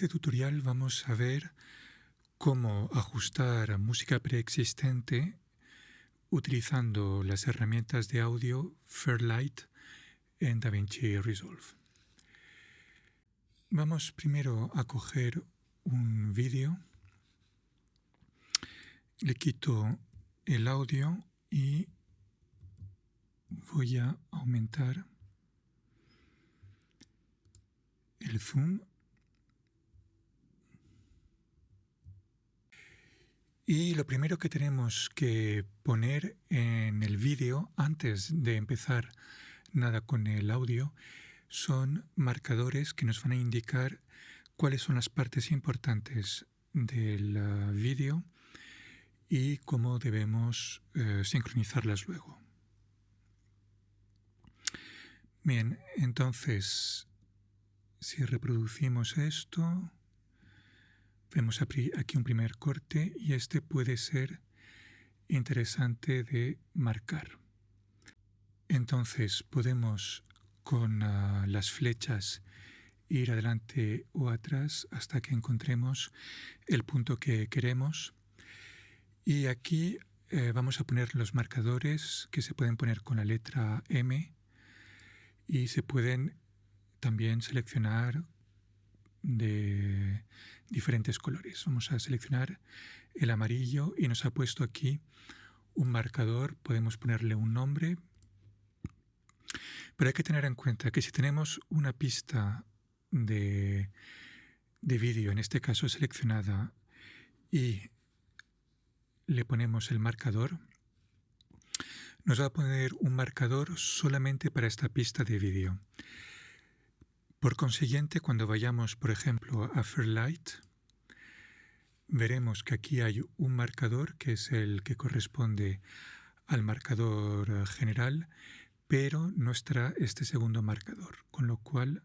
este tutorial vamos a ver cómo ajustar música preexistente utilizando las herramientas de audio Fairlight en DaVinci Resolve. Vamos primero a coger un vídeo, le quito el audio y voy a aumentar el zoom Y lo primero que tenemos que poner en el vídeo antes de empezar nada con el audio son marcadores que nos van a indicar cuáles son las partes importantes del uh, vídeo y cómo debemos uh, sincronizarlas luego. Bien, entonces, si reproducimos esto, Vemos aquí un primer corte y este puede ser interesante de marcar. Entonces podemos con ah, las flechas ir adelante o atrás hasta que encontremos el punto que queremos. Y aquí eh, vamos a poner los marcadores que se pueden poner con la letra M y se pueden también seleccionar de diferentes colores. Vamos a seleccionar el amarillo y nos ha puesto aquí un marcador. Podemos ponerle un nombre. Pero hay que tener en cuenta que si tenemos una pista de, de vídeo, en este caso seleccionada, y le ponemos el marcador, nos va a poner un marcador solamente para esta pista de vídeo. Por consiguiente, cuando vayamos, por ejemplo, a Fairlight, veremos que aquí hay un marcador que es el que corresponde al marcador general, pero no estará este segundo marcador, con lo cual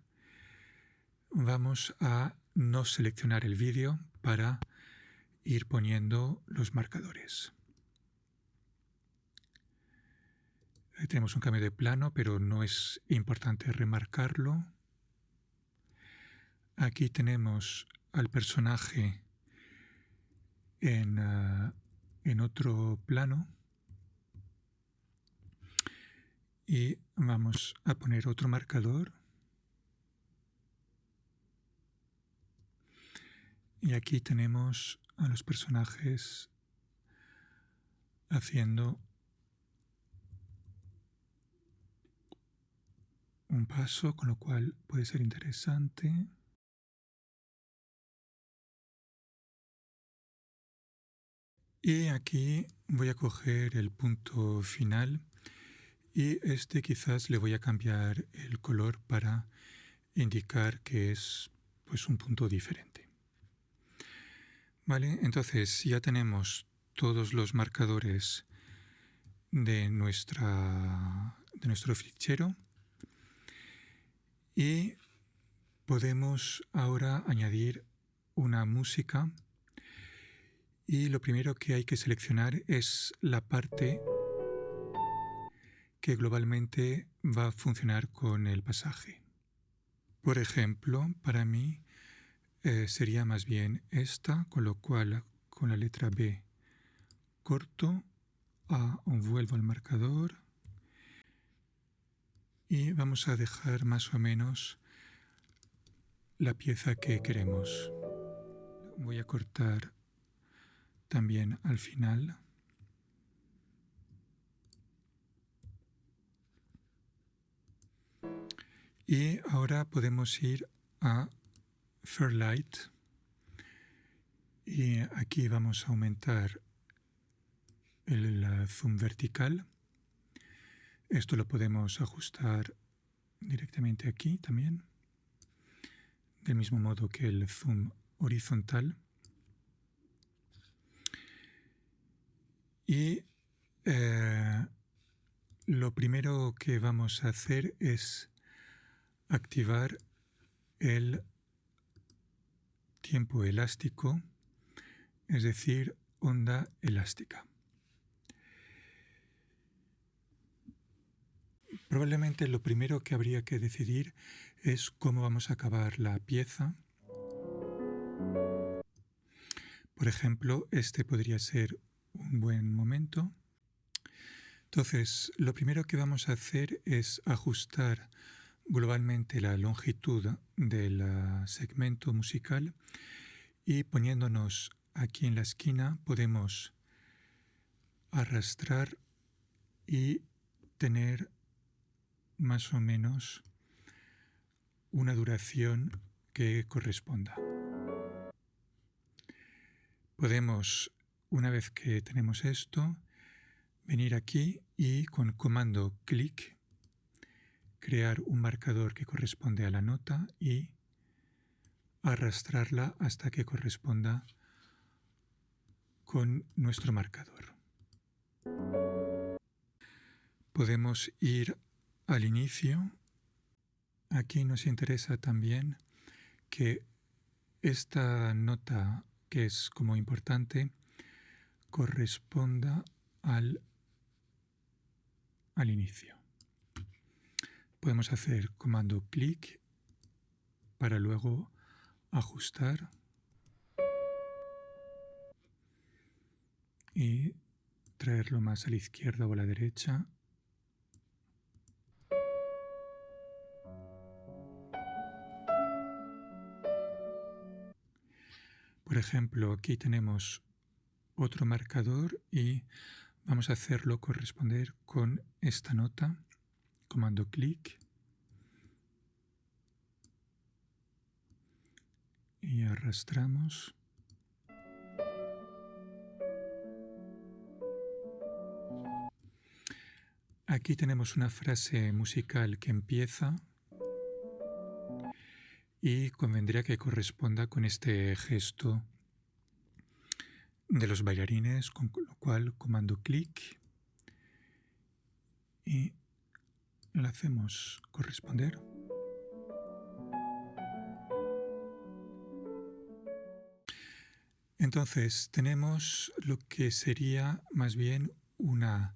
vamos a no seleccionar el vídeo para ir poniendo los marcadores. Tenemos un cambio de plano, pero no es importante remarcarlo. Aquí tenemos al personaje en, ah, en otro plano y vamos a poner otro marcador y aquí tenemos a los personajes haciendo un paso, con lo cual puede ser interesante. Y aquí voy a coger el punto final y este quizás le voy a cambiar el color para indicar que es pues un punto diferente. Vale, entonces ya tenemos todos los marcadores de, nuestra, de nuestro fichero y podemos ahora añadir una música y lo primero que hay que seleccionar es la parte que globalmente va a funcionar con el pasaje. Por ejemplo, para mí eh, sería más bien esta, con lo cual con la letra B corto, A vuelvo al marcador y vamos a dejar más o menos la pieza que queremos. Voy a cortar también al final. Y ahora podemos ir a Fairlight y aquí vamos a aumentar el zoom vertical. Esto lo podemos ajustar directamente aquí también, del mismo modo que el zoom horizontal. Y eh, lo primero que vamos a hacer es activar el tiempo elástico, es decir, onda elástica. Probablemente lo primero que habría que decidir es cómo vamos a acabar la pieza Por ejemplo, este podría ser un buen momento. Entonces, lo primero que vamos a hacer es ajustar globalmente la longitud del segmento musical y poniéndonos aquí en la esquina podemos arrastrar y tener más o menos una duración que corresponda. Podemos, una vez que tenemos esto, venir aquí y con comando clic crear un marcador que corresponde a la nota y arrastrarla hasta que corresponda con nuestro marcador. Podemos ir al inicio. Aquí nos interesa también que esta nota que es como importante corresponda al, al inicio. Podemos hacer comando clic para luego ajustar y traerlo más a la izquierda o a la derecha Por ejemplo, aquí tenemos otro marcador y vamos a hacerlo corresponder con esta nota. Comando clic. Y arrastramos. Aquí tenemos una frase musical que empieza y convendría que corresponda con este gesto de los bailarines, con lo cual comando clic y la hacemos corresponder. Entonces tenemos lo que sería más bien una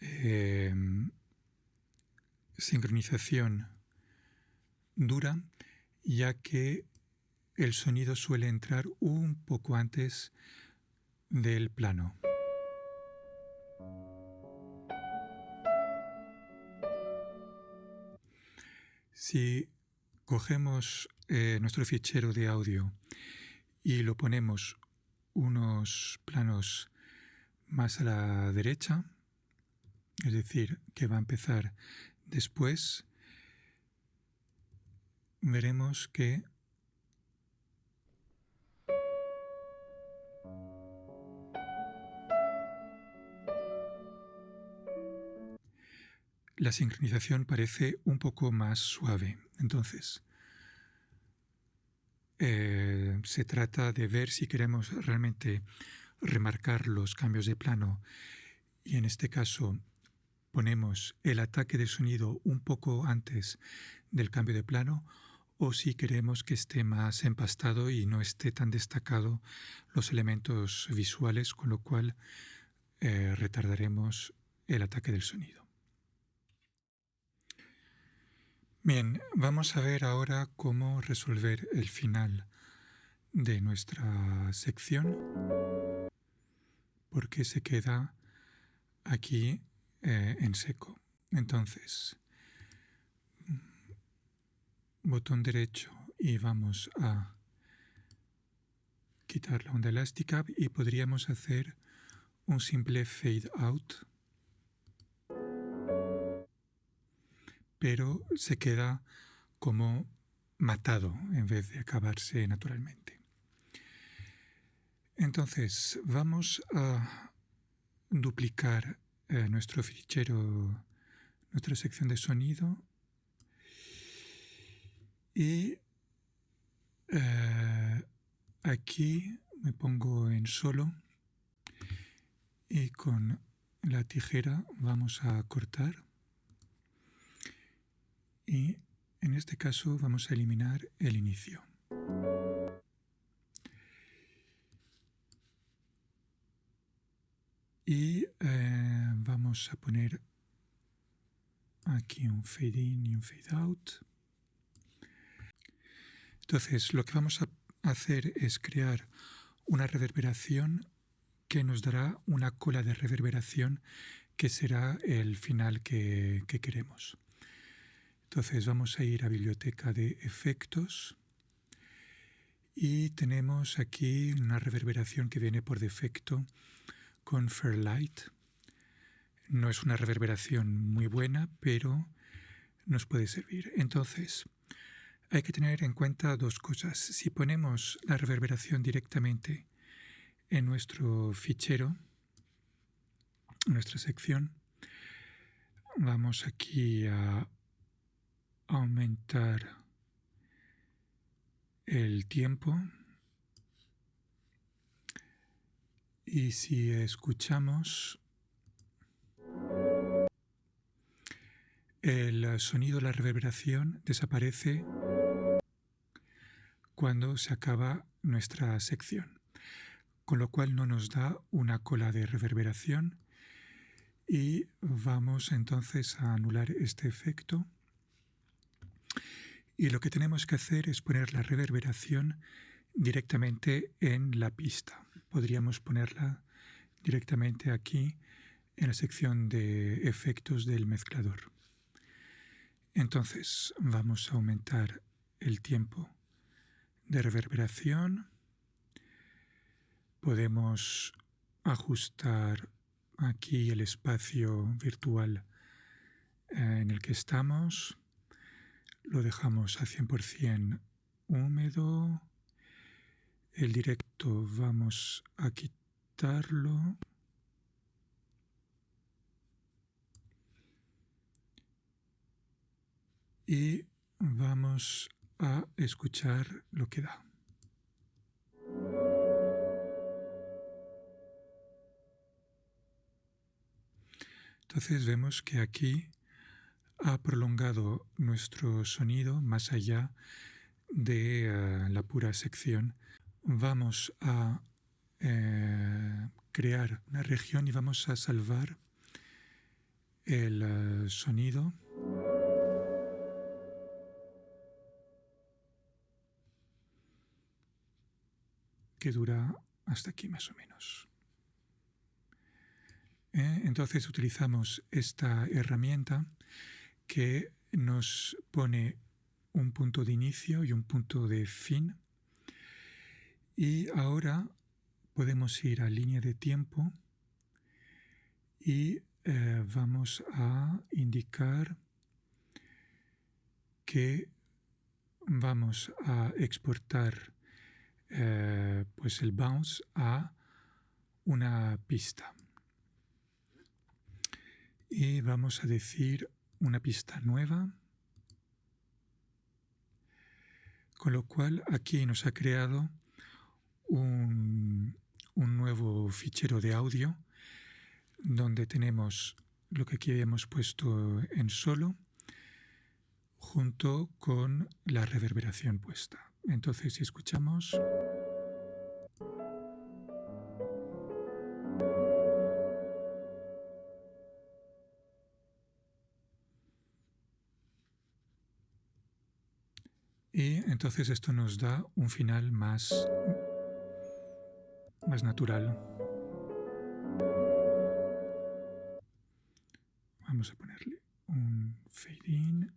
eh, sincronización dura, ya que el sonido suele entrar un poco antes del plano. Si cogemos eh, nuestro fichero de audio y lo ponemos unos planos más a la derecha, es decir, que va a empezar después, veremos que la sincronización parece un poco más suave. Entonces, eh, se trata de ver si queremos realmente remarcar los cambios de plano y en este caso ponemos el ataque de sonido un poco antes del cambio de plano o si queremos que esté más empastado y no esté tan destacado los elementos visuales, con lo cual eh, retardaremos el ataque del sonido. Bien, vamos a ver ahora cómo resolver el final de nuestra sección, porque se queda aquí eh, en seco. Entonces, botón derecho y vamos a quitar la onda elástica y podríamos hacer un simple fade out pero se queda como matado en vez de acabarse naturalmente. Entonces vamos a duplicar eh, nuestro fichero, nuestra sección de sonido y eh, aquí me pongo en solo y con la tijera vamos a cortar y en este caso vamos a eliminar el inicio. Y eh, vamos a poner aquí un fade in y un fade out. Entonces lo que vamos a hacer es crear una reverberación que nos dará una cola de reverberación que será el final que, que queremos. Entonces vamos a ir a biblioteca de efectos y tenemos aquí una reverberación que viene por defecto con Fairlight. No es una reverberación muy buena, pero nos puede servir. Entonces, hay que tener en cuenta dos cosas. Si ponemos la reverberación directamente en nuestro fichero, nuestra sección, vamos aquí a aumentar el tiempo. Y si escuchamos el sonido, la reverberación desaparece cuando se acaba nuestra sección, con lo cual no nos da una cola de reverberación. Y vamos entonces a anular este efecto y lo que tenemos que hacer es poner la reverberación directamente en la pista. Podríamos ponerla directamente aquí en la sección de efectos del mezclador. Entonces vamos a aumentar el tiempo de reverberación. Podemos ajustar aquí el espacio virtual eh, en el que estamos lo dejamos a 100% húmedo. El directo vamos a quitarlo. Y vamos a escuchar lo que da. Entonces vemos que aquí ha prolongado nuestro sonido más allá de eh, la pura sección. Vamos a eh, crear una región y vamos a salvar el eh, sonido. que dura hasta aquí más o menos. entonces utilizamos esta herramienta que nos pone un punto de inicio y un punto de fin. Y ahora podemos ir a línea de tiempo y eh, vamos a indicar que vamos a exportar eh, pues el bounce a una pista. Y vamos a decir una pista nueva, con lo cual aquí nos ha creado un, nuevo fichero de audio donde tenemos lo que aquí hemos puesto en solo junto con la reverberación puesta. Entonces si escuchamos... Y entonces esto nos da un final más, más natural. Vamos a ponerle un fade in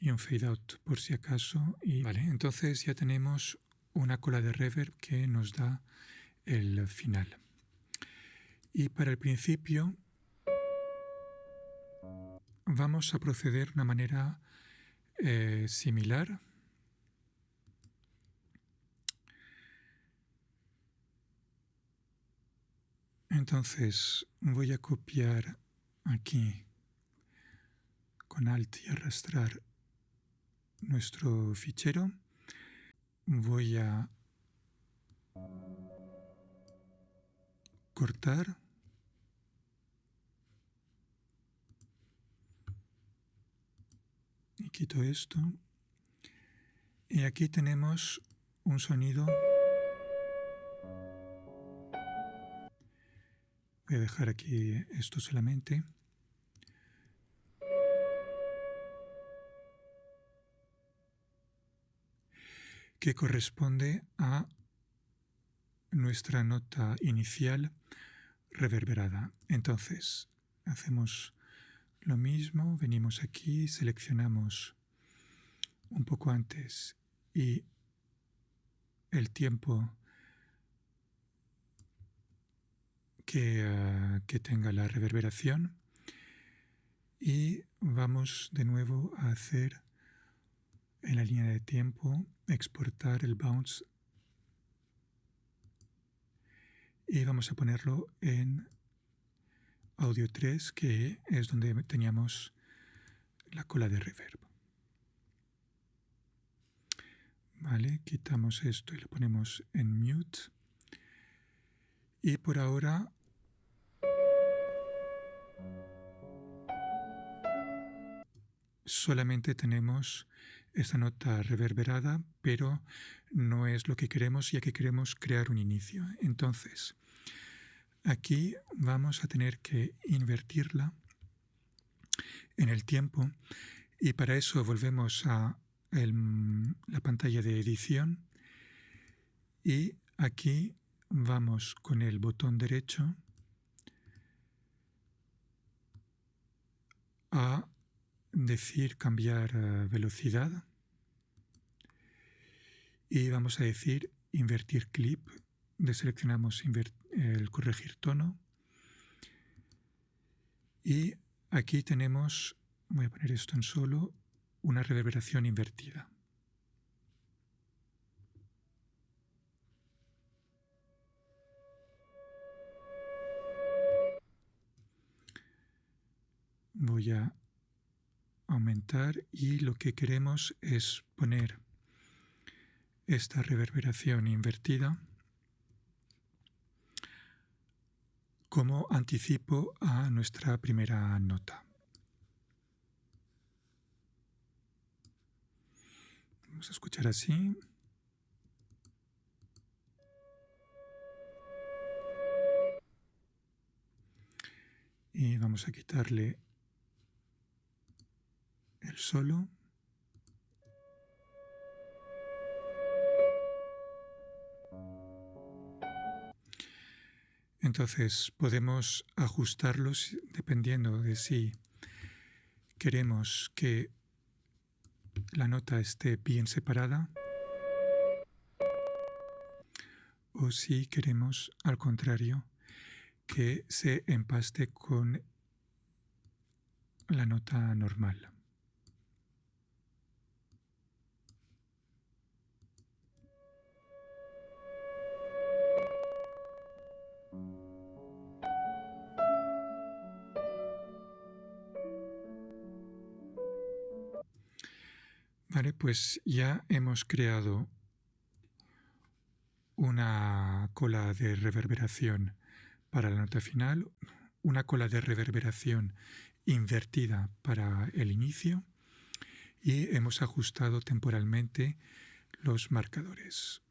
y un fade out por si acaso. Y vale, entonces ya tenemos una cola de reverb que nos da el final. Y para el principio vamos a proceder de una manera eh, similar. Entonces voy a copiar aquí con Alt y arrastrar nuestro fichero. Voy a cortar quito esto. Y aquí tenemos un sonido. Voy a dejar aquí esto solamente. que corresponde a nuestra nota inicial reverberada. Entonces, hacemos lo mismo, venimos aquí, seleccionamos un poco antes y el tiempo que, ah, que tenga la reverberación. Y vamos de nuevo a hacer en la línea de tiempo exportar el bounce. Y vamos a ponerlo en audio 3 que es donde teníamos la cola de reverb. Vale, quitamos esto y lo ponemos en mute. Y por ahora solamente tenemos esta nota reverberada, pero no es lo que queremos ya que queremos crear un inicio. Entonces, aquí vamos a tener que invertirla en el tiempo y para eso volvemos a la pantalla de edición y aquí vamos con el botón derecho a decir cambiar eh, velocidad y vamos a decir invertir clip, deseleccionamos el corregir tono y aquí tenemos, voy a poner esto en solo, una reverberación invertida. Voy a aumentar y lo que queremos es poner esta reverberación invertida como anticipo a nuestra primera nota. Vamos a escuchar así. Y vamos a quitarle el solo. Entonces podemos ajustarlos dependiendo de si queremos que la nota esté bien separada o si queremos al contrario que se empaste con la nota normal. Vale, pues ya hemos creado una cola de reverberación para la nota final, una cola de reverberación invertida para el inicio y hemos ajustado temporalmente los marcadores.